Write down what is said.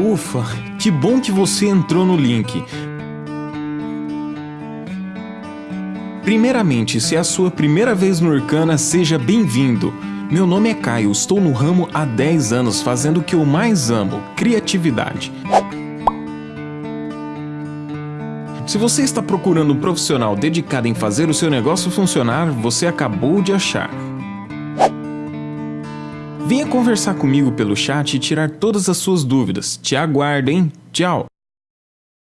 Ufa, que bom que você entrou no link. Primeiramente, se é a sua primeira vez no Urcana, seja bem-vindo. Meu nome é Caio, estou no ramo há 10 anos fazendo o que eu mais amo, criatividade. Se você está procurando um profissional dedicado em fazer o seu negócio funcionar, você acabou de achar. Venha conversar comigo pelo chat e tirar todas as suas dúvidas. Te aguardo, hein? Tchau!